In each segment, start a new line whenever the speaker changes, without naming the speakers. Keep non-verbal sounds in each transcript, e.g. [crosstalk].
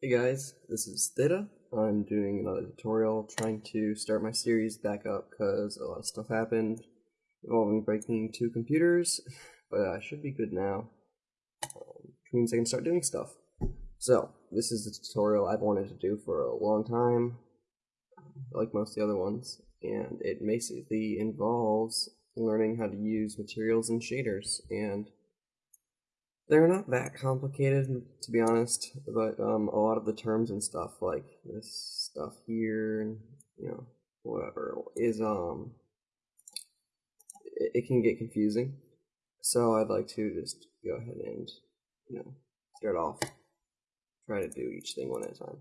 Hey guys, this is Theta. I'm doing another tutorial trying to start my series back up because a lot of stuff happened involving breaking two computers, [laughs] but I should be good now, um, which means I can start doing stuff. So, this is the tutorial I've wanted to do for a long time, like most of the other ones, and it basically involves learning how to use materials and shaders, and they're not that complicated, to be honest, but um, a lot of the terms and stuff, like this stuff here, and you know, whatever, is um, it, it can get confusing. So I'd like to just go ahead and you know start off, try to do each thing one at a time.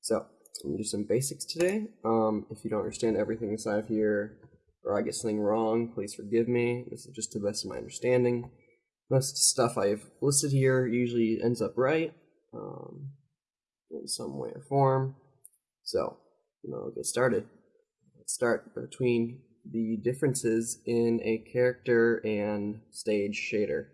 So I'm do some basics today. Um, if you don't understand everything inside of here, or I get something wrong, please forgive me. This is just to the best of my understanding most stuff I've listed here usually ends up right um, in some way or form. So, you know, get started. Let's start between the differences in a character and stage shader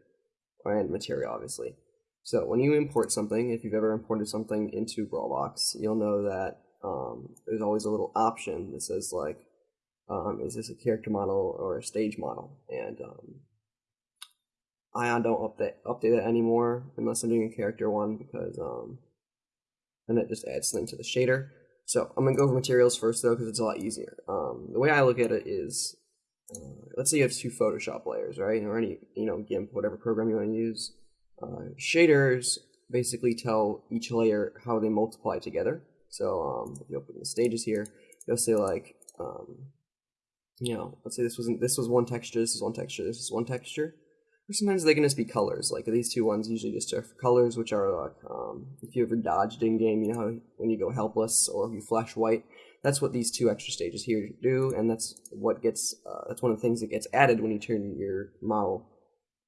and material, obviously. So when you import something, if you've ever imported something into Brawlbox, you'll know that um, there's always a little option that says like, um, is this a character model or a stage model? And um, Ion don't update update it anymore unless I'm doing a character one because um, then it just adds something to the shader. So I'm gonna go over materials first though because it's a lot easier. Um, the way I look at it is, uh, let's say you have two Photoshop layers, right, or any you know GIMP, whatever program you want to use. Uh, shaders basically tell each layer how they multiply together. So um, if you open the stages here, you'll say like, um, you know, let's say this wasn't this was one texture, this is one texture, this is one texture or sometimes they can just be colors. Like these two ones usually just are colors, which are like um, if you ever dodged in game, you know when you go helpless or you flash white. That's what these two extra stages here do, and that's what gets uh, that's one of the things that gets added when you turn your model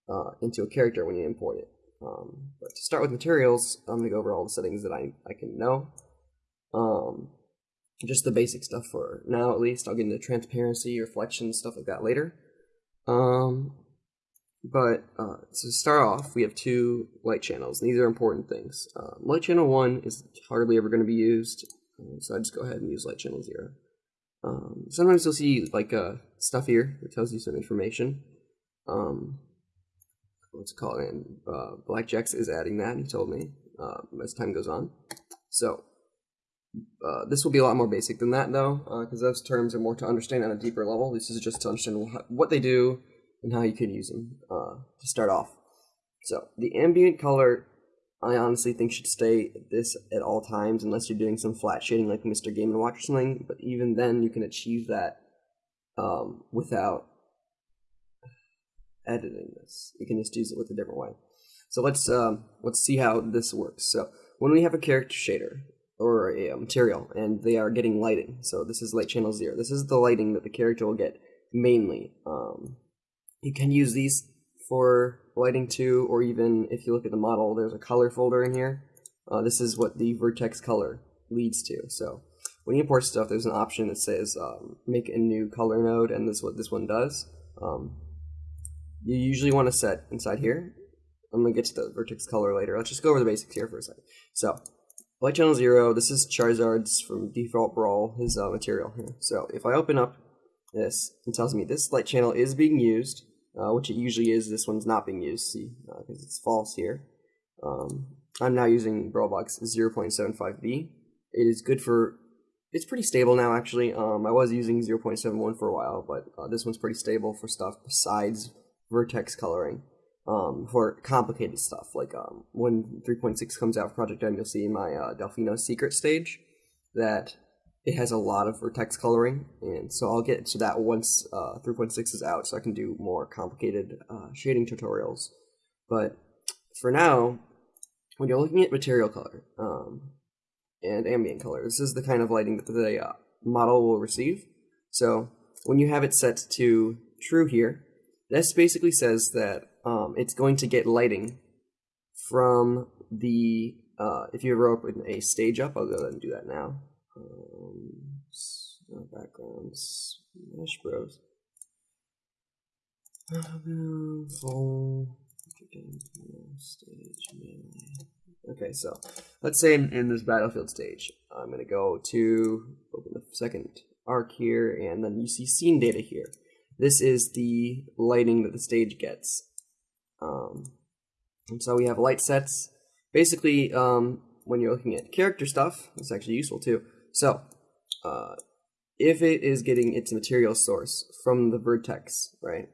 uh, into a character when you import it. Um, but to start with materials, I'm gonna go over all the settings that I I can know. Um, just the basic stuff for now, at least. I'll get into transparency, reflection, stuff like that later. Um, but uh, to start off, we have two light channels. and These are important things. Uh, light channel 1 is hardly ever going to be used, uh, so I just go ahead and use light channel 0. Um, sometimes you'll see like uh, stuff here that tells you some information. Um, what's it called? And uh, BlackJax is adding that, he told me, uh, as time goes on. So, uh, this will be a lot more basic than that, though, because those terms are more to understand on a deeper level. This is just to understand what they do, and how you could use them uh, to start off. So the ambient color, I honestly think should stay this at all times unless you're doing some flat shading like Mr. Game & Watch or something. But even then, you can achieve that um, without editing this. You can just use it with a different way. So let's um, let's see how this works. So when we have a character shader or a, material and they are getting lighting, so this is light channel zero. This is the lighting that the character will get mainly. Um, you can use these for lighting too, or even if you look at the model, there's a color folder in here. Uh, this is what the vertex color leads to. So when you import stuff, there's an option that says um, make a new color node, and this is what this one does. Um, you usually want to set inside here. I'm going to get to the vertex color later. Let's just go over the basics here for a second. So, light channel 0, this is Charizard's from Default Brawl, his uh, material here. So, if I open up this, it tells me this light channel is being used uh, which it usually is. This one's not being used, see, because uh, it's false here. Um, I'm now using Brawlbox 0.75b. It is good for, it's pretty stable now actually. Um, I was using 0.71 for a while, but uh, this one's pretty stable for stuff besides vertex coloring. Um, for complicated stuff, like um, when 3.6 comes out for Project M, you'll see my uh, Delfino secret stage that it has a lot of vertex coloring, and so I'll get to that once uh, 3.6 is out, so I can do more complicated uh, shading tutorials. But for now, when you're looking at material color um, and ambient color, this is the kind of lighting that the uh, model will receive. So when you have it set to true here, this basically says that um, it's going to get lighting from the, uh, if you ever open a stage up, I'll go ahead and do that now um, backgrounds, Smash Bros. Stage. Okay, so let's say in, in this battlefield stage, I'm going to go to open the second arc here, and then you see scene data here. This is the lighting that the stage gets. Um, and so we have light sets. Basically, um, when you're looking at character stuff, it's actually useful too. So, uh, if it is getting its material source from the vertex, right,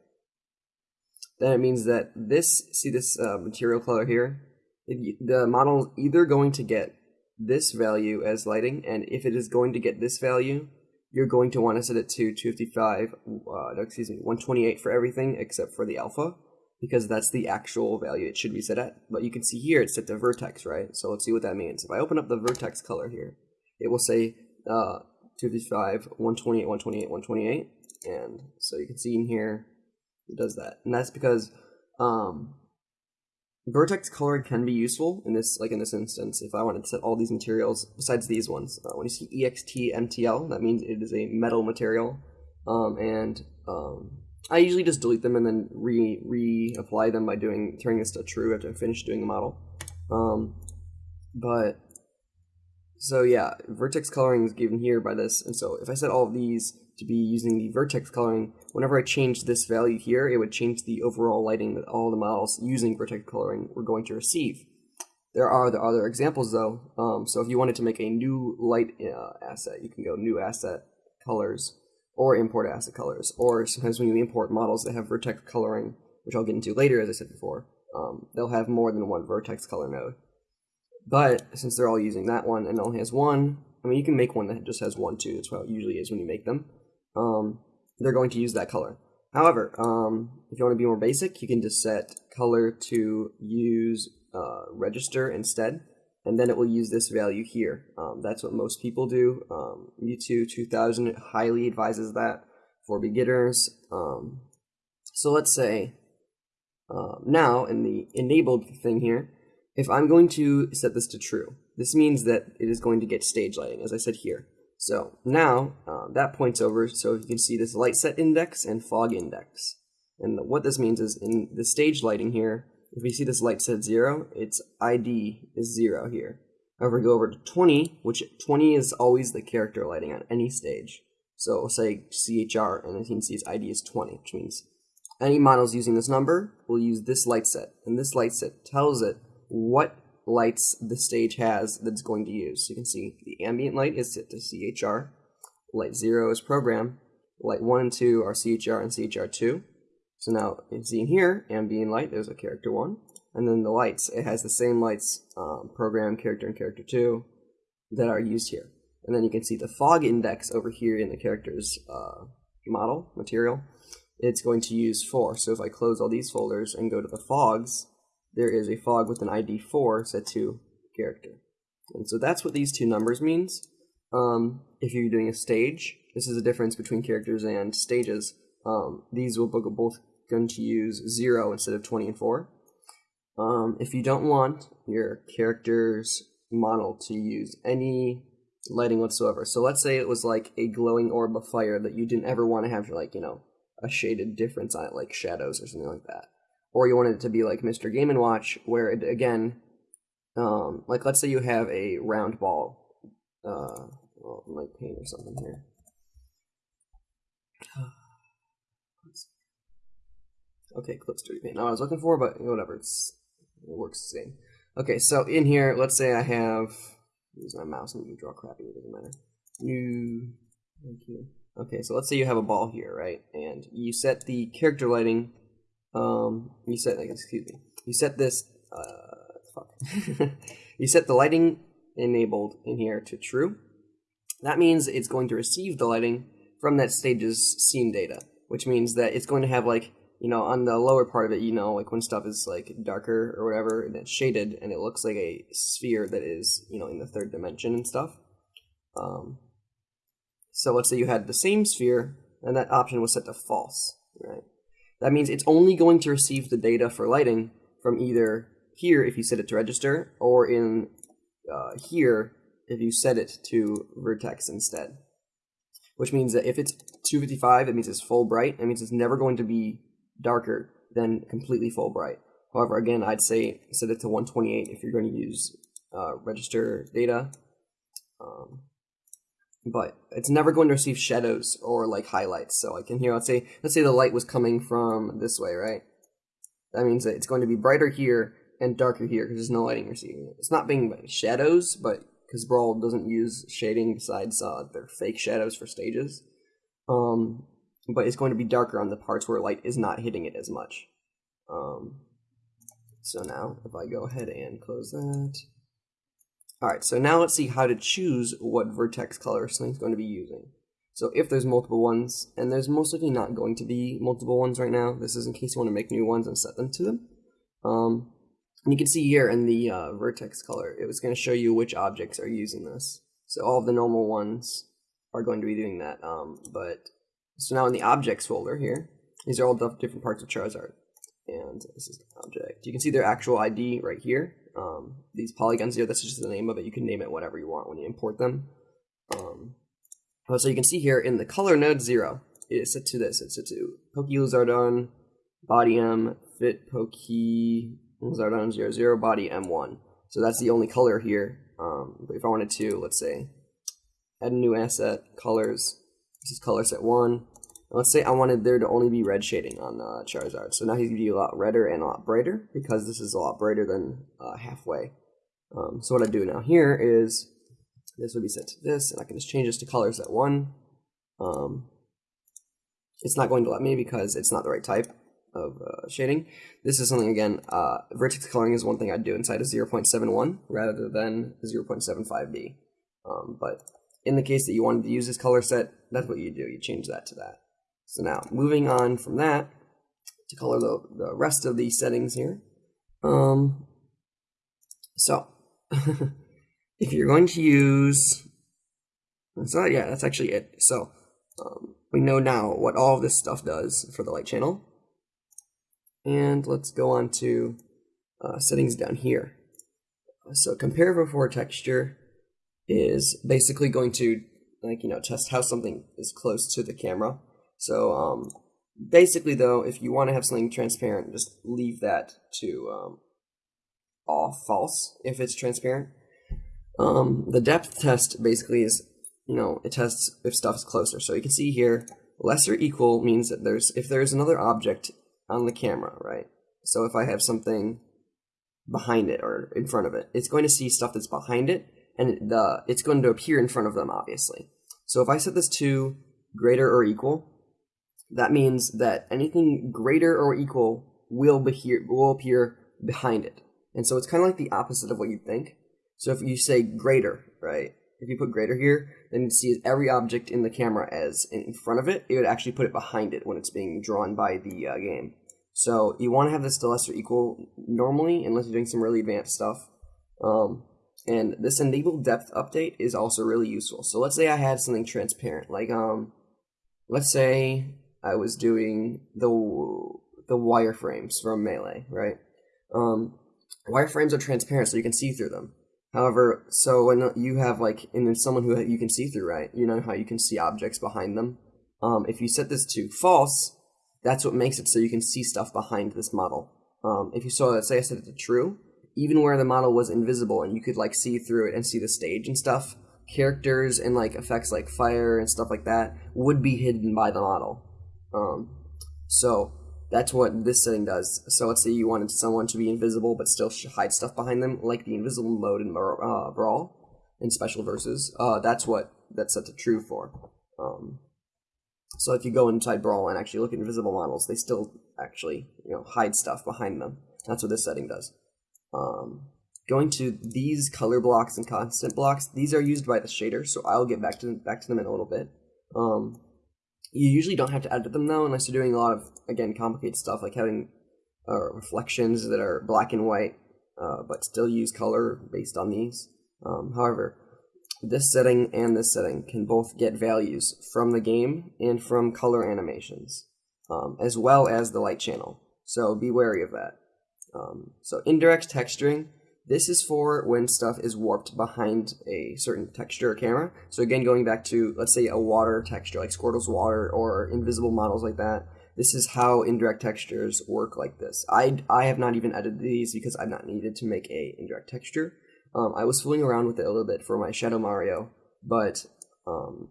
then it means that this, see this uh, material color here? It, the model is either going to get this value as lighting, and if it is going to get this value, you're going to want to set it to 255, uh, excuse me, 128 for everything except for the alpha, because that's the actual value it should be set at. But you can see here it's set to vertex, right? So let's see what that means. If I open up the vertex color here, it will say uh, 255, 128, 128, 128, and so you can see in here it does that, and that's because um, vertex coloring can be useful in this, like in this instance. If I wanted to set all these materials besides these ones, uh, when you see ext mtl, that means it is a metal material, um, and um, I usually just delete them and then re reapply them by doing turning this to true after I finish doing the model. Um, but so yeah, vertex coloring is given here by this, and so if I set all of these to be using the vertex coloring, whenever I change this value here, it would change the overall lighting that all the models using vertex coloring were going to receive. There are the other examples though, um, so if you wanted to make a new light uh, asset, you can go new asset colors or import asset colors, or sometimes when you import models that have vertex coloring, which I'll get into later as I said before, um, they'll have more than one vertex color node. But since they're all using that one and only has one, I mean, you can make one that just has one too. That's how it usually is when you make them um, they're going to use that color. However, um, if you want to be more basic, you can just set color to use uh, register instead, and then it will use this value here. Um, that's what most people do. Um, Mewtwo 2000 highly advises that for beginners. Um, so let's say uh, now in the enabled thing here, if I'm going to set this to true, this means that it is going to get stage lighting, as I said here. So now um, that points over, so you can see this light set index and fog index. And what this means is in the stage lighting here, if we see this light set 0, its ID is 0 here. However, go over to 20, which 20 is always the character lighting on any stage. So we'll say CHR, and you can see its ID is 20, which means any models using this number will use this light set. And this light set tells it what lights the stage has that it's going to use. So you can see the ambient light is set to CHR, light 0 is program, light 1 and 2 are CHR and CHR2. So now you can see in here, ambient light, there's a character 1, and then the lights, it has the same lights, um, program, character, and character 2 that are used here. And then you can see the fog index over here in the character's uh, model, material, it's going to use 4. So if I close all these folders and go to the fogs, there is a fog with an ID 4 set to character. And so that's what these two numbers means. Um, if you're doing a stage, this is the difference between characters and stages. Um, these will both going to use 0 instead of 20 and 4. Um, if you don't want your character's model to use any lighting whatsoever, so let's say it was like a glowing orb of fire that you didn't ever want to have like, you know, a shaded difference on it, like shadows or something like that or you want it to be like Mr. Game and Watch, where it again, um, like let's say you have a round ball, uh, well, like paint or something here. [sighs] Okay, clips 3D paint. Not what I was looking for, but whatever. It's it works the same. Okay, so in here, let's say I have use my mouse and draw crappy. It doesn't matter. New. Thank you. Okay, so let's say you have a ball here, right? And you set the character lighting um, you set, like, excuse me, you set this, uh, fuck. [laughs] you set the lighting enabled in here to true. That means it's going to receive the lighting from that stage's scene data, which means that it's going to have like, you know, on the lower part of it, you know, like when stuff is like darker or whatever, and it's shaded, and it looks like a sphere that is, you know, in the third dimension and stuff. Um, so let's say you had the same sphere, and that option was set to false, right? That means it's only going to receive the data for lighting from either here if you set it to register, or in uh, here if you set it to vertex instead. Which means that if it's 255, it means it's full bright. It means it's never going to be darker than completely full bright. However, again, I'd say set it to 128 if you're going to use uh, register data. Um, but it's never going to receive shadows or like highlights. So like in here, let's say let's say the light was coming from this way, right? That means that it's going to be brighter here and darker here because there's no lighting receiving it. It's not being shadows, but because Brawl doesn't use shading besides uh, their fake shadows for stages. Um, but it's going to be darker on the parts where light is not hitting it as much. Um, so now, if I go ahead and close that. Alright, so now let's see how to choose what vertex color Sling's going to be using. So if there's multiple ones, and there's most likely not going to be multiple ones right now, this is in case you want to make new ones and set them to them. Um, and you can see here in the uh, vertex color, it was going to show you which objects are using this. So all the normal ones are going to be doing that. Um, but so now in the objects folder here, these are all different parts of Charizard. And this is the object. You can see their actual ID right here. Um, these polygons here, that's just the name of it. You can name it whatever you want when you import them. Um, so you can see here in the color node 0, it is set to this. It's set to Poke Lizardon, Body M, Fit Poke Lizardon 00, zero, Body M1. So that's the only color here. Um, but if I wanted to, let's say, add a new asset, colors, this is color set 1. Let's say I wanted there to only be red shading on uh, Charizard. So now he's going to be a lot redder and a lot brighter because this is a lot brighter than uh, halfway. Um, so what I do now here is this would be set to this, and I can just change this to color set 1. Um, it's not going to let me because it's not the right type of uh, shading. This is something, again, uh, vertex coloring is one thing I'd do inside of 0.71 rather than 0.75b. Um, but in the case that you wanted to use this color set, that's what you do. You change that to that. So now, moving on from that to color the, the rest of these settings here. Um, so, [laughs] if you're going to use, so yeah, that's actually it. So, um, we know now what all of this stuff does for the light channel. And let's go on to uh, settings down here. So compare before texture is basically going to like you know test how something is close to the camera. So um, basically though, if you want to have something transparent, just leave that to um, off false if it's transparent. Um, the depth test basically is you know it tests if stuff is closer. So you can see here lesser equal means that there's if there's another object on the camera, right? So if I have something behind it or in front of it, it's going to see stuff that's behind it and the it's going to appear in front of them, obviously. So if I set this to greater or equal, that means that anything greater or equal will, be here, will appear behind it. And so it's kind of like the opposite of what you think. So if you say greater, right? If you put greater here, then you see every object in the camera as in front of it. It would actually put it behind it when it's being drawn by the uh, game. So you want to have this to lesser equal normally, unless you're doing some really advanced stuff. Um, and this enable depth update is also really useful. So let's say I had something transparent, like um, let's say I was doing the the wireframes from Melee, right? Um, wireframes are transparent, so you can see through them. However, so when you have like, and then someone who you can see through, right? You know how you can see objects behind them. Um, if you set this to false, that's what makes it so you can see stuff behind this model. Um, if you saw, say I set it to true, even where the model was invisible and you could like see through it and see the stage and stuff, characters and like effects like fire and stuff like that would be hidden by the model. Um, so that's what this setting does. So let's say you wanted someone to be invisible but still hide stuff behind them, like the invisible mode in uh, Brawl in Special Versus. Uh, that's what that's set to true for. Um, so if you go inside Brawl and actually look at invisible models, they still actually you know hide stuff behind them. That's what this setting does. Um, going to these color blocks and constant blocks, these are used by the shader, so I'll get back to them, back to them in a little bit. Um, you usually don't have to edit them though, unless you're doing a lot of again complicated stuff like having uh, reflections that are black and white, uh, but still use color based on these. Um, however, this setting and this setting can both get values from the game and from color animations, um, as well as the light channel. So be wary of that. Um, so indirect texturing, this is for when stuff is warped behind a certain texture or camera. So again, going back to, let's say a water texture, like Squirtle's water or invisible models like that, this is how indirect textures work like this. I, I have not even edited these because I've not needed to make a indirect texture. Um, I was fooling around with it a little bit for my Shadow Mario, but um,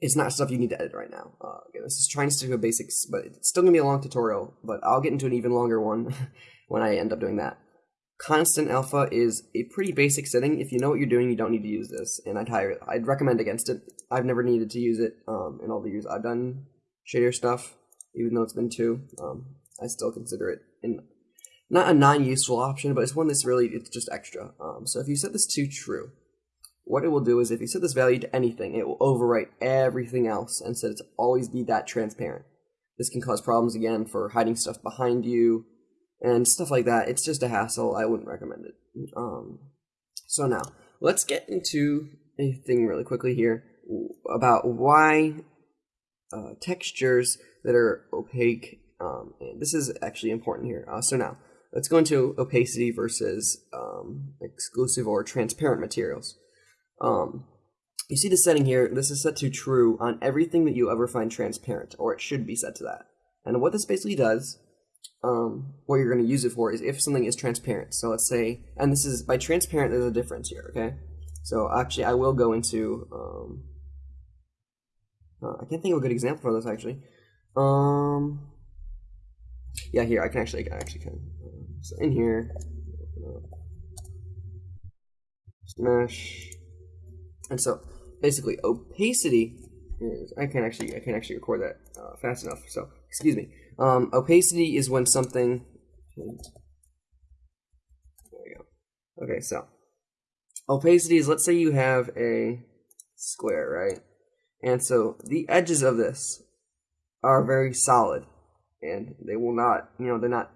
it's not stuff you need to edit right now. Uh, again, this is trying to stick to basics, but it's still going to be a long tutorial, but I'll get into an even longer one [laughs] when I end up doing that. Constant alpha is a pretty basic setting. If you know what you're doing, you don't need to use this, and I'd hire, I'd recommend against it. I've never needed to use it um, in all the years I've done shader stuff, even though it's been two. Um, I still consider it in not a non-useful option, but it's one that's really it's just extra. Um, so if you set this to true, what it will do is if you set this value to anything, it will overwrite everything else and set it to always be that transparent. This can cause problems again for hiding stuff behind you, and stuff like that. It's just a hassle. I wouldn't recommend it. Um, so now let's get into a thing really quickly here about why uh, textures that are opaque. Um, and this is actually important here. Uh, so now let's go into opacity versus um, exclusive or transparent materials. Um, you see the setting here. This is set to true on everything that you ever find transparent, or it should be set to that. And what this basically does um, what you're going to use it for is if something is transparent. So let's say, and this is, by transparent, there's a difference here, okay? So actually, I will go into, um, uh, I can't think of a good example for this, actually. Um, yeah, here, I can actually, I actually can. so in here, smash, and so basically opacity is, I can't actually, I can't actually record that uh, fast enough, so excuse me. Um, opacity is when something. There we go. Okay, so opacity is let's say you have a square, right? And so the edges of this are very solid, and they will not, you know, they're not,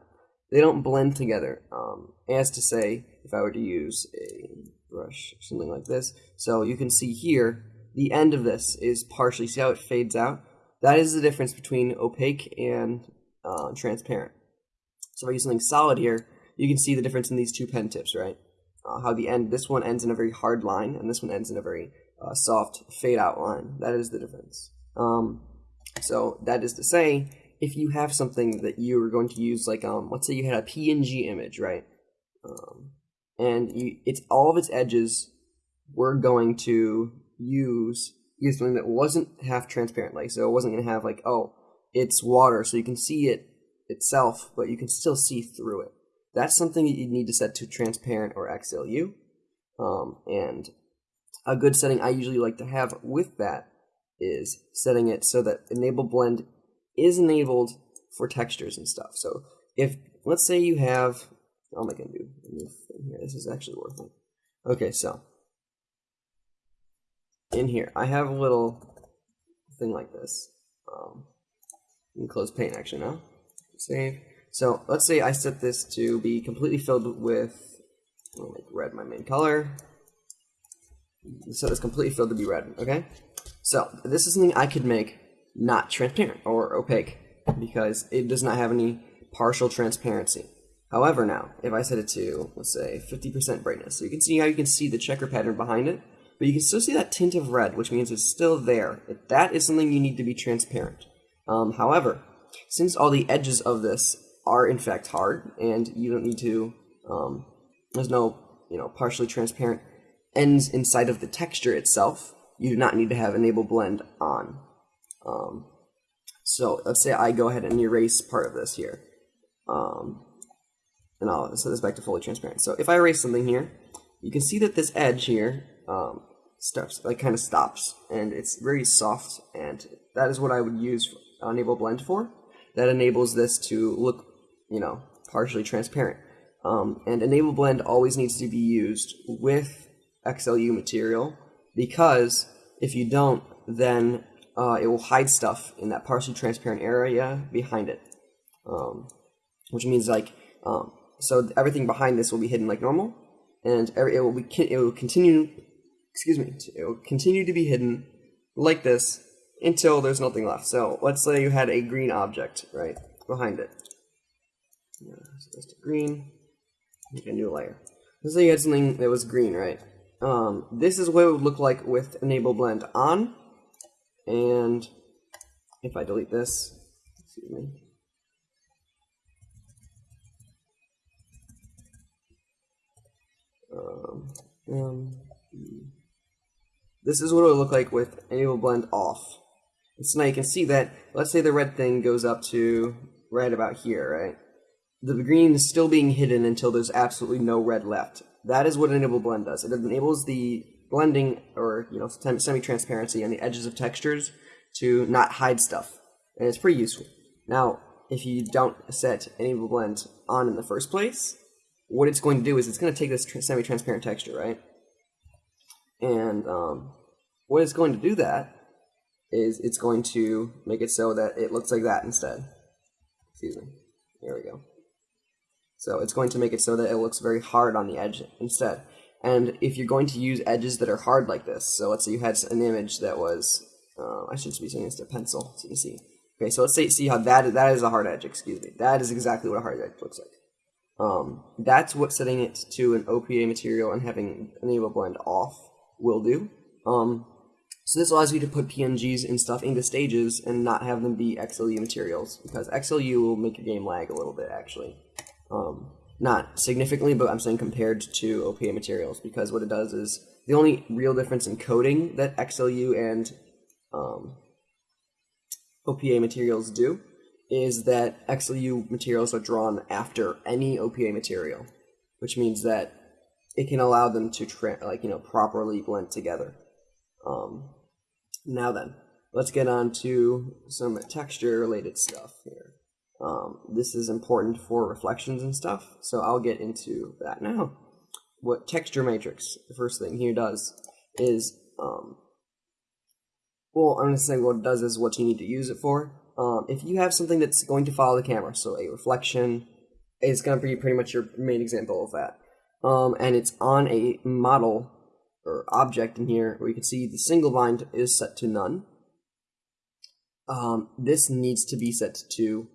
they don't blend together. Um, as to say, if I were to use a brush, or something like this, so you can see here, the end of this is partially, see how it fades out? That is the difference between opaque and uh, transparent. So if I use something solid here, you can see the difference in these two pen tips, right? Uh, how the end, this one ends in a very hard line, and this one ends in a very uh, soft fade out line. That is the difference. Um, so that is to say, if you have something that you are going to use, like um, let's say you had a PNG image, right? Um, and you, it's all of its edges. We're going to use use something that wasn't half transparent, like so it wasn't going to have like oh it's water, so you can see it itself, but you can still see through it. That's something that you need to set to transparent or XLU. Um, and a good setting I usually like to have with that is setting it so that enable blend is enabled for textures and stuff. So if let's say you have, oh my god, dude, here. This is actually worth it. Okay, so in here, I have a little thing like this. Um, can close paint actually now. Save. So let's say I set this to be completely filled with, oh, make red my main color. So it's completely filled to be red, okay? So this is something I could make not transparent or opaque because it does not have any partial transparency. However, now, if I set it to, let's say, 50% brightness, so you can see how you can see the checker pattern behind it, but you can still see that tint of red, which means it's still there. That is something you need to be transparent. Um, however, since all the edges of this are in fact hard, and you don't need to, um, there's no, you know, partially transparent ends inside of the texture itself, you do not need to have enable blend on. Um, so let's say I go ahead and erase part of this here. Um, and I'll set this back to fully transparent. So if I erase something here, you can see that this edge here um, stops, like kind of stops, and it's very soft, and that is what I would use enable blend for. That enables this to look, you know, partially transparent. Um, and enable blend always needs to be used with XLU material because if you don't, then uh, it will hide stuff in that partially transparent area behind it. Um, which means like, um, so everything behind this will be hidden like normal, and every, it will be it will continue, excuse me, it will continue to be hidden like this until there's nothing left. So let's say you had a green object, right, behind it. Yeah, so a green, make a new layer. Let's say you had something that was green, right? Um, this is what it would look like with enable blend on. And if I delete this, Excuse me. Um, um, this is what it would look like with enable blend off. So now you can see that, let's say the red thing goes up to right about here, right? The green is still being hidden until there's absolutely no red left. That is what enable blend does. It enables the blending or you know semi-transparency on the edges of textures to not hide stuff, and it's pretty useful. Now, if you don't set enable blend on in the first place, what it's going to do is it's going to take this semi-transparent texture, right? And um, what it's going to do that is it's going to make it so that it looks like that instead. Excuse me. There we go. So it's going to make it so that it looks very hard on the edge instead. And if you're going to use edges that are hard like this, so let's say you had an image that was, uh, I should be saying this to pencil so you can see. Okay, so let's say see how that that is a hard edge. Excuse me. That is exactly what a hard edge looks like. Um, that's what setting it to an OPA material and having enable blend off will do. Um, so this allows you to put PNGs and stuff into stages and not have them be XLU materials because XLU will make your game lag a little bit actually. Um, not significantly, but I'm saying compared to OPA materials because what it does is the only real difference in coding that XLU and um, OPA materials do is that XLU materials are drawn after any OPA material, which means that it can allow them to like you know properly blend together. Um, now then, let's get on to some texture related stuff here. Um, this is important for reflections and stuff, so I'll get into that now. What texture matrix, the first thing here does is, um, well, I'm going to say what it does is what you need to use it for. Um, if you have something that's going to follow the camera, so a reflection is going to be pretty much your main example of that, um, and it's on a model or object in here where you can see the single bind is set to none. Um, this needs to be set to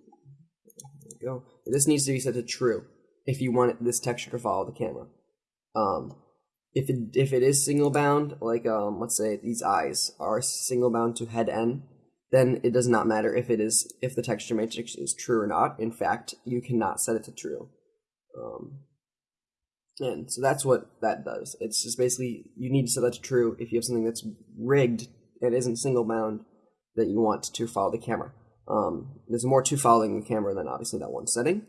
go. This needs to be set to true if you want this texture to follow the camera. Um, if it if it is single bound, like um, let's say these eyes are single bound to head n, then it does not matter if it is if the texture matrix is true or not. In fact, you cannot set it to true. Um, and so that's what that does. It's just basically you need to set that to true if you have something that's rigged and isn't single bound that you want to follow the camera. Um, there's more to following the camera than obviously that one setting.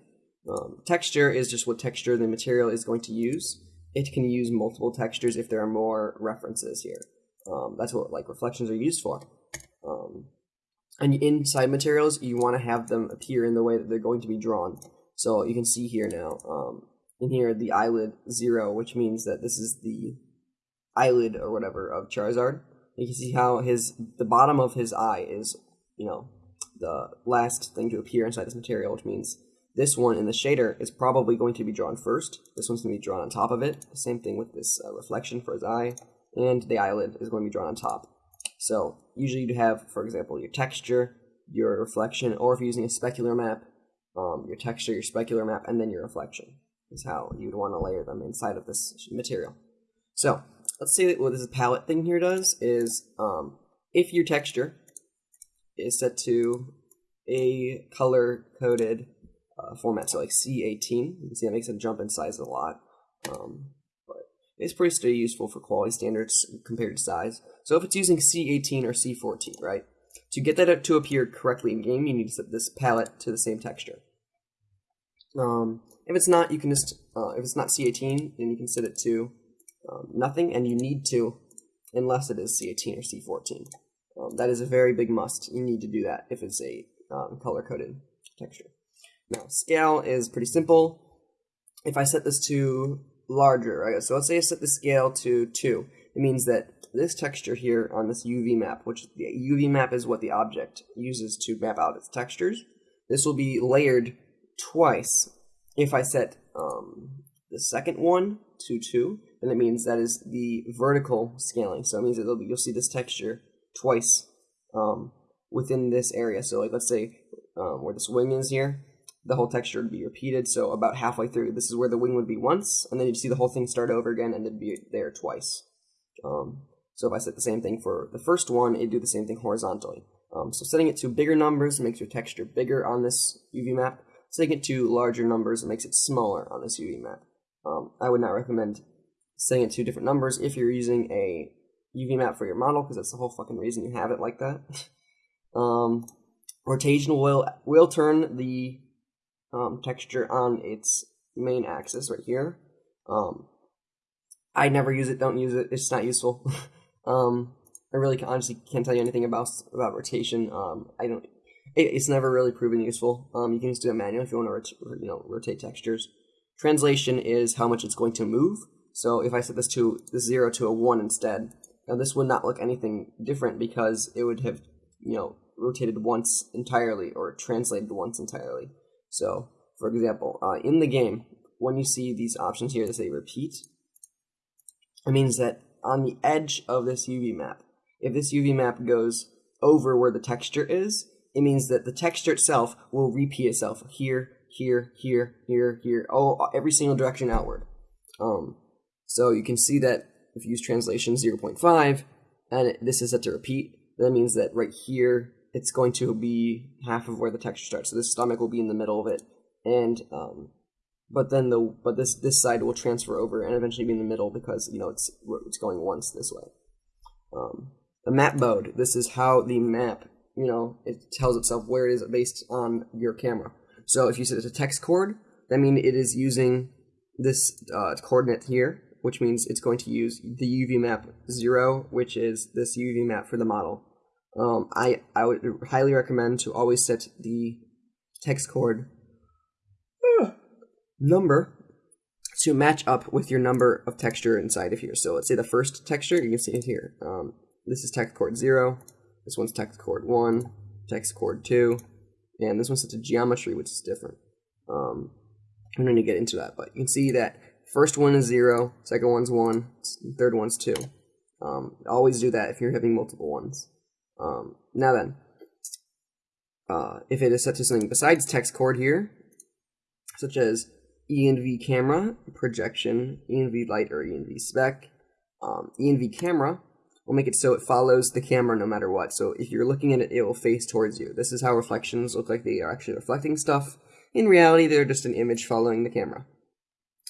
Um, texture is just what texture the material is going to use. It can use multiple textures if there are more references here. Um, that's what like reflections are used for. Um, and inside materials, you want to have them appear in the way that they're going to be drawn. So you can see here now, in here, the eyelid zero, which means that this is the eyelid or whatever of Charizard. You can see how his the bottom of his eye is, you know, the last thing to appear inside this material, which means this one in the shader is probably going to be drawn first. This one's going to be drawn on top of it. Same thing with this uh, reflection for his eye, and the eyelid is going to be drawn on top. So usually you'd have, for example, your texture, your reflection, or if you're using a specular map, um, your texture, your specular map, and then your reflection is how you'd want to layer them inside of this material. So let's say that what this palette thing here does is um, if your texture is set to a color coded uh, format, so like CI8. You can see that makes a jump in size a lot, um, but it's pretty still useful for quality standards compared to size. So if it's using CI8 or CI4, right? To get that to appear correctly in game, you need to set this palette to the same texture. Um, if it's not, you can just, uh, if it's not CI8, then you can set it to um, nothing, and you need to, unless it is CI8 or CI4. Um, that is a very big must. You need to do that if it's a um, color-coded texture. Now, scale is pretty simple. If I set this to larger, right? So let's say I set the scale to 2. It means that this texture here on this UV map, which the UV map is what the object uses to map out its textures, this will be layered twice. If I set um, the second one to 2, then it means that is the vertical scaling. So it means that you'll see this texture twice um, within this area. So like let's say um, where this wing is here, the whole texture would be repeated. So about halfway through, this is where the wing would be once, and then you'd see the whole thing start over again and it'd be there twice. Um, so if I set the same thing for the first one, it'd do the same thing horizontally. Um, so setting it to bigger numbers makes your texture bigger on this UV map. Setting it to larger numbers makes it smaller on this UV map. Um, I would not recommend setting it to different numbers if you're using a UV map for your model, because that's the whole fucking reason you have it like that. [laughs] um, rotation will will turn the um, texture on its main axis right here. Um, I never use it. Don't use it. It's not useful. [laughs] um, I really honestly can't tell you anything about about rotation. Um, I don't. It, it's never really proven useful. Um, you can just do it manually if you want to, you know, rotate textures. Translation is how much it's going to move. So if I set this to this zero to a one instead, now this would not look anything different because it would have, you know, rotated once entirely or translated once entirely. So, for example, uh, in the game, when you see these options here that say repeat, it means that on the edge of this UV map, if this UV map goes over where the texture is, it means that the texture itself will repeat itself here, here, here, here, here, oh, every single direction outward. Um, so you can see that if you use translation 0.5, and it, this is set to repeat, that means that right here, it's going to be half of where the texture starts. So this stomach will be in the middle of it, and um, but then the but this this side will transfer over and eventually be in the middle because you know it's it's going once this way. Um, the map mode. This is how the map you know it tells itself where it is based on your camera. So if you set it to TexCoord, that means it is using this uh, coordinate here, which means it's going to use the UV map zero, which is this UV map for the model. Um, I I would highly recommend to always set the TexCoord number to match up with your number of texture inside of here. So let's say the first texture, you can see it here. Um, this is TexCoord 0, this one's TexCoord 1, TexCoord 2, and this one's set to geometry, which is different. Um, I'm going to get into that, but you can see that first one is 0, second one's 1, third one's 2. Um, always do that if you're having multiple ones. Um, now then, uh, if it is set to something besides TexCoord here, such as ENV camera, projection, ENV light or ENV spec. Um, ENV camera will make it so it follows the camera no matter what. So if you're looking at it, it will face towards you. This is how reflections look like they are actually reflecting stuff. In reality, they're just an image following the camera.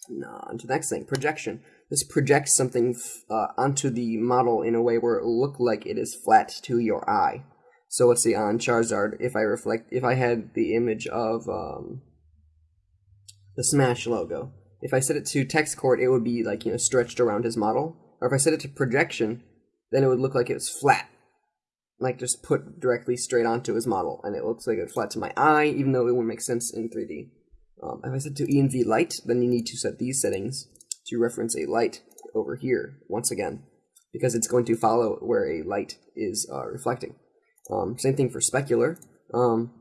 Now, on to the next thing, projection. This projects something uh, onto the model in a way where it will look like it is flat to your eye. So let's see, on Charizard, if I reflect, if I had the image of um, the Smash logo. If I set it to TexCoord, it would be like, you know, stretched around his model. Or if I set it to projection, then it would look like it was flat. Like just put directly straight onto his model. And it looks like it's flat to my eye, even though it wouldn't make sense in 3D. Um, if I set to ENV light, then you need to set these settings to reference a light over here, once again. Because it's going to follow where a light is uh, reflecting. Um, same thing for specular. Um,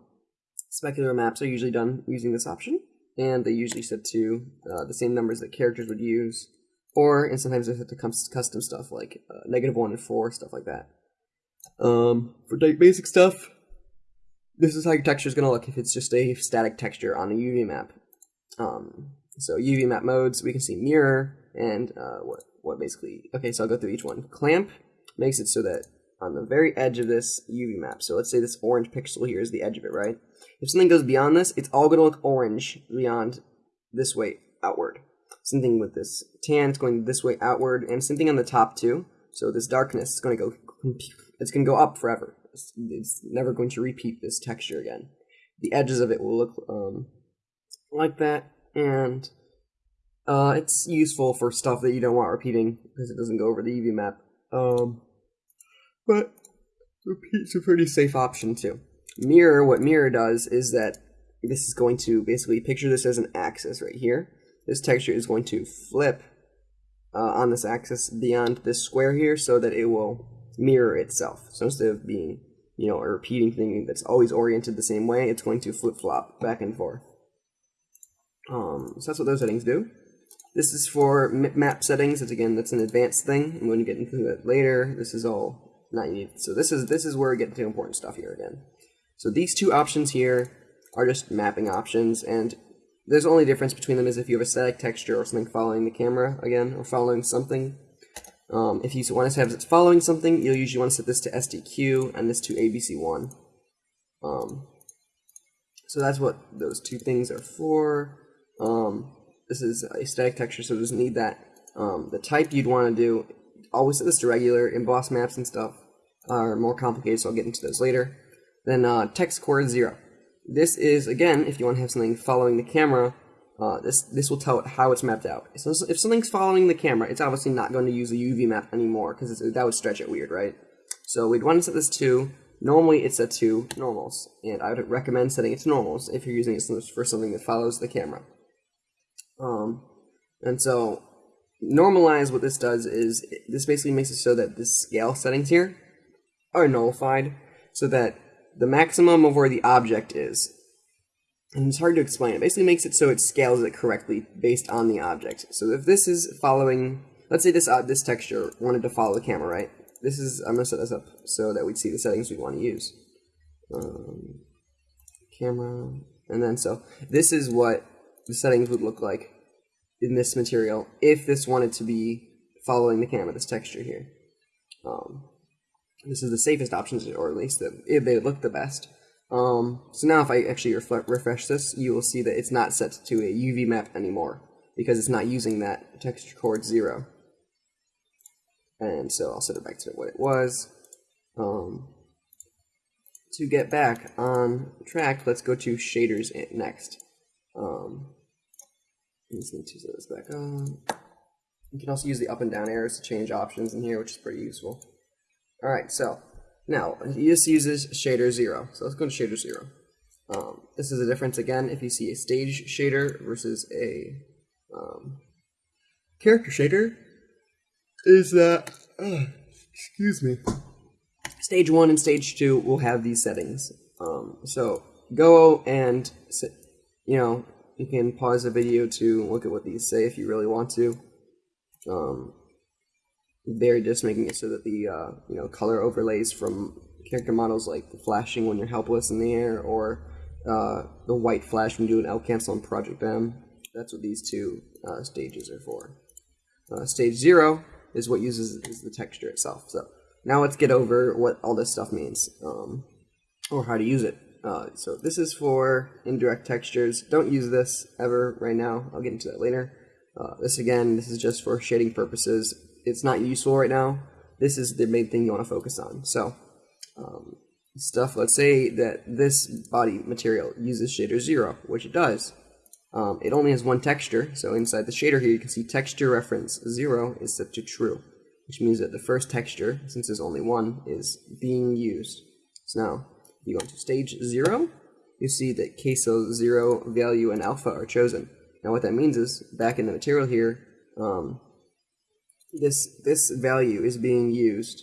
specular maps are usually done using this option and they usually set to uh, the same numbers that characters would use, or and sometimes set to custom stuff like uh, negative one and four, stuff like that. Um, for basic stuff, this is how your texture is going to look if it's just a static texture on a UV map. Um, so UV map modes, we can see mirror and uh, what what basically. Okay, so I'll go through each one. Clamp makes it so that on the very edge of this UV map. So let's say this orange pixel here is the edge of it, right? If something goes beyond this, it's all going to look orange beyond this way outward. Same thing with this tan, it's going this way outward, and same thing on the top too. So this darkness is going to go, it's going to go up forever. It's, it's, never going to repeat this texture again. The edges of it will look um, like that, and uh, it's useful for stuff that you don't want repeating because it doesn't go over the UV map. Um, but repeat's a pretty safe option too. Mirror, what mirror does is that this is going to basically picture this as an axis right here. This texture is going to flip uh, on this axis beyond this square here so that it will mirror itself. So instead of being, you know, a repeating thing that's always oriented the same way, it's going to flip-flop back and forth. Um, so that's what those settings do. This is for map settings. It's again, that's an advanced thing. I'm going to get into that later. This is all not needed. So this is this is where we get into important stuff here again. So these two options here are just mapping options, and there's only difference between them is if you have a static texture or something following the camera again, or following something. Um, if you want to have it following something, you'll usually want to set this to STQ and this to ABC1. Um, so that's what those two things are for. Um, this is a static texture, so it doesn't need that. Um, the type you'd want to do, always set this to regular. Emboss maps and stuff are more complicated, so I'll get into those later. Then uh, TexCoord 0. This is, again, if you want to have something following the camera, uh, this this will tell it how it's mapped out. So if something's following the camera, it's obviously not going to use a UV map anymore, because that would stretch it weird, right? So we'd want to set this to, normally it's set to normals, and I would recommend setting it to normals if you're using it for something that follows the camera. Um, and so normalize what this does is, this basically makes it so that the scale settings here are nullified, so that the maximum of where the object is. And it's hard to explain. It basically makes it so it scales it correctly based on the object. So if this is following, let's say this uh, this texture wanted to follow the camera, right? This is, I'm going to set this up so that we'd see the settings we want to use. Um, camera, and then so this is what the settings would look like in this material if this wanted to be following the camera, this texture here. Um, this is the safest options, or at least the, they look the best. Um, so now if I actually refresh this, you will see that it's not set to a UV map anymore because it's not using that TexCoord 0. And so I'll set it back to what it was. Um, to get back on track, let's go to shaders next. Um, just need to set this back on. You can also use the up and down arrows to change options in here, which is pretty useful. Alright, so now this uses shader 0. So let's go to shader 0. Um, this is a difference again if you see a stage shader versus a um, character shader. Is that, uh, excuse me. Stage 1 and stage 2 will have these settings. Um, so go and, you know, you can pause the video to look at what these say if you really want to. Um, they're just making it so that the uh, you know color overlays from character models like flashing when you're helpless in the air or uh, the white flash when you do an L cancel on Project M. That's what these two uh, stages are for. Uh, stage zero is what uses is the texture itself. So now let's get over what all this stuff means um, or how to use it. Uh, so this is for indirect textures. Don't use this ever right now. I'll get into that later. Uh, this again, this is just for shading purposes it's not useful right now, this is the main thing you want to focus on. So, um, stuff, let's say that this body material uses shader 0, which it does. Um, it only has one texture, so inside the shader here you can see texture reference 0 is set to true, which means that the first texture, since there's only one, is being used. So now, you go to stage 0, you see that KSel 0, value, and alpha are chosen. Now what that means is, back in the material here, um, this this value is being used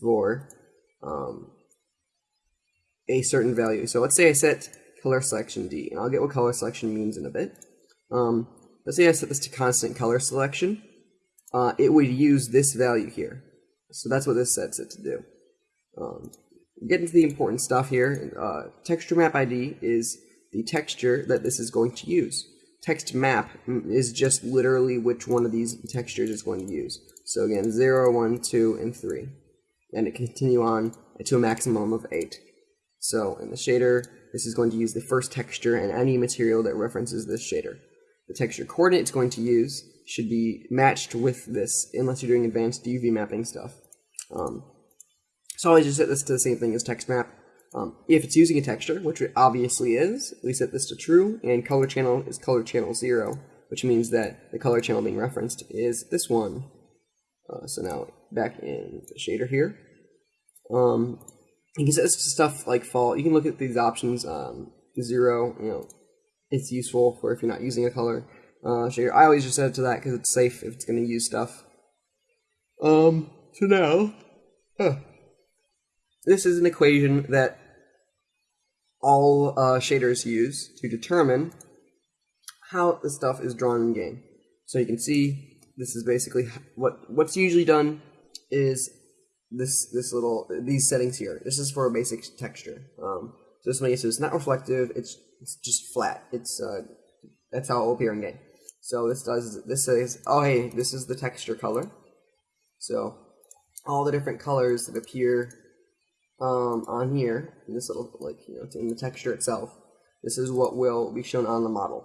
for um, a certain value. So let's say I set color selection D, and I'll get what color selection means in a bit. Um, let's say I set this to constant color selection. Uh, it would use this value here. So that's what this sets it to do. Um, get into the important stuff here. Uh, texture map ID is the texture that this is going to use TexMap is just literally which one of these textures is going to use. So again, 0, 1, 2, and 3. And it continue on to a maximum of 8. So in the shader, this is going to use the first texture and any material that references this shader. The texture coordinate it's going to use should be matched with this, unless you're doing advanced UV mapping stuff. Um, so I just set this to the same thing as TexMap, um, if it's using a texture, which it obviously is, we set this to true, and color channel is color channel 0, which means that the color channel being referenced is this one. Uh, so now back in the shader here. Um, you can set this to stuff like fall. You can look at these options. Um, 0, you know, it's useful for if you're not using a color uh, shader. I always just set it to that because it's safe if it's going to use stuff. Um, so now, huh this is an equation that all uh, shaders use to determine how the stuff is drawn in game. So you can see this is basically what what's usually done is this this little these settings here. This is for a basic texture. Um, so this so it's not reflective. It's it's just flat. It's uh, that's how it will appear in game. So this does this says oh hey this is the texture color. So all the different colors that appear um, on here, in this little, like, you know, in the texture itself, this is what will be shown on the model.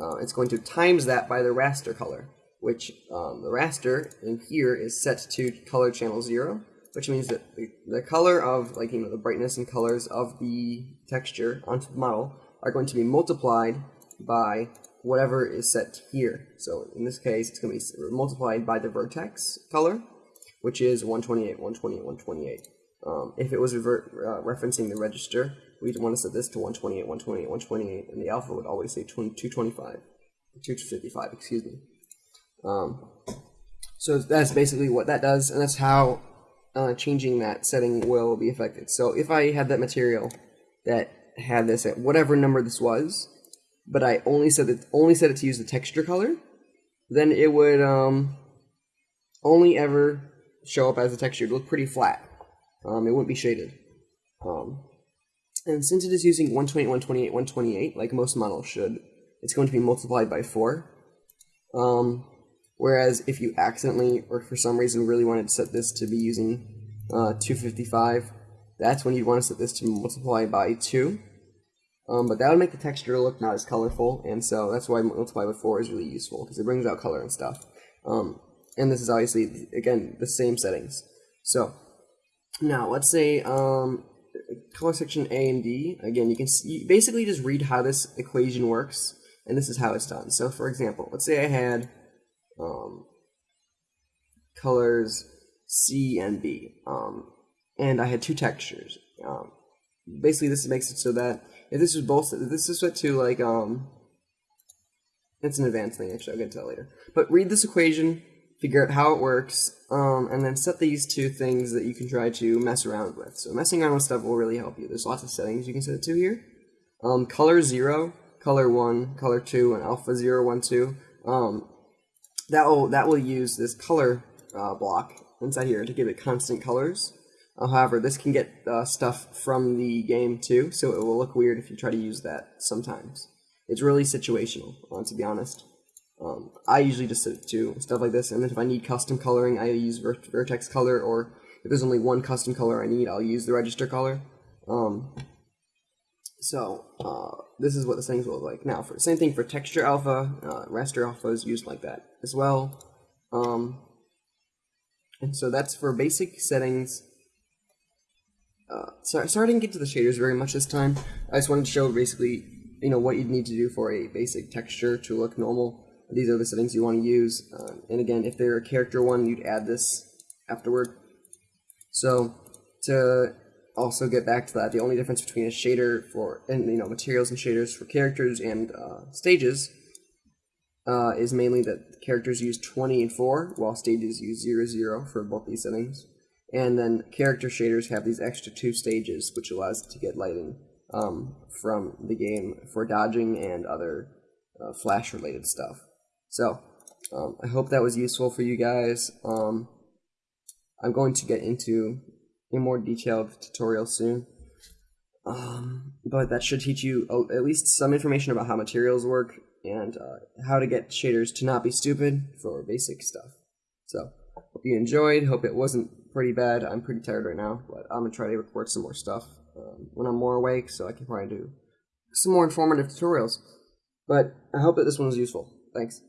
Uh, it's going to times that by the raster color, which um, the raster in here is set to color channel 0, which means that the, the color of, like, you know, the brightness and colors of the texture onto the model are going to be multiplied by whatever is set here. So in this case, it's going to be multiplied by the vertex color, which is 128, 128, 128. Um, if it was revert, uh, referencing the register, we'd want to set this to 128, 128, 128, and the alpha would always say 225, 255, excuse me. Um, so that's basically what that does, and that's how uh, changing that setting will be affected. So if I had that material that had this at whatever number this was, but I only set it only set it to use the texture color, then it would um, only ever show up as a texture. It would look pretty flat. Um, it wouldn't be shaded. Um, and since it is using 128, 128, 128, like most models should, it's going to be multiplied by 4. Um, whereas if you accidentally, or for some reason really wanted to set this to be using uh, 255, that's when you'd want to set this to multiply by 2. Um, but that would make the texture look not as colorful, and so that's why multiply by 4 is really useful, because it brings out color and stuff. Um, and this is obviously, again, the same settings. So, now, let's say um, color section A and D, again, you can see, basically just read how this equation works, and this is how it's done. So, for example, let's say I had um, colors C and B, um, and I had two textures. Um, basically, this makes it so that if this was both, this is set to like, um, it's an advanced thing, actually, I'll get to that later. But read this equation, figure out how it works, um, and then set these two things that you can try to mess around with. So messing around with stuff will really help you. There's lots of settings you can set it to here. Um, color 0, color 1, color 2, and alpha 0, 1, 2. Um, that will that will use this color uh, block inside here to give it constant colors. Uh, however, this can get uh, stuff from the game too, so it will look weird if you try to use that sometimes. It's really situational, uh, to be honest. Um, I usually just to stuff like this, and then if I need custom coloring, I use Vertex color, or if there's only one custom color I need, I'll use the register color. Um, so uh, this is what the settings will look like. Now, for same thing for texture alpha, uh, raster alpha is used like that as well. Um, and so that's for basic settings. Uh, sorry, sorry I didn't get to the shaders very much this time. I just wanted to show basically, you know, what you'd need to do for a basic texture to look normal. These are the settings you want to use. Uh, and again, if they're a character one, you'd add this afterward. So to also get back to that, the only difference between a shader for and you know materials and shaders for characters and uh, stages uh, is mainly that characters use 20 and 4, while stages use 0, 0 for both these settings. And then character shaders have these extra two stages, which allows to get lighting um, from the game for dodging and other uh, flash-related stuff. So, um, I hope that was useful for you guys. Um, I'm going to get into a more detailed tutorial soon. Um, but that should teach you at least some information about how materials work and uh, how to get shaders to not be stupid for basic stuff. So, hope you enjoyed. Hope it wasn't pretty bad. I'm pretty tired right now, but I'm gonna try to record some more stuff um, when I'm more awake, so I can probably do some more informative tutorials. But I hope that this one was useful. Thanks.